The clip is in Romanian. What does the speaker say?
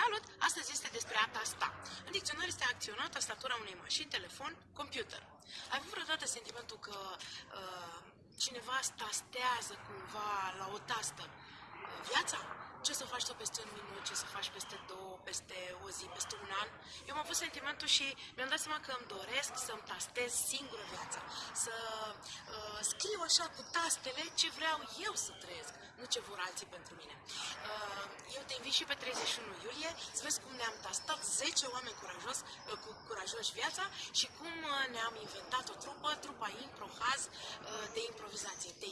Salut! Astăzi este despre a tasta. În dicționar este a acționa tastatura unei mașini, telefon, computer. Ai avut vreodată sentimentul că uh, cineva tastează cumva la o tastă uh, viața? Ce să faci tu peste un minut, ce să faci peste două, peste o zi, peste un an? Eu am avut sentimentul și mi-am dat seama că îmi doresc să-mi tastez singură viața. Să uh, scriu așa cu tastele ce vreau eu să trăiesc, nu ce vor alții pentru mine. Uh, eu te invit și pe 31 iulie să vezi cum ne-am tastat 10 oameni curajos, uh, cu curajoși viața și cum uh, ne-am inventat o trupă, trupa Improhaz uh, de improvizație. Te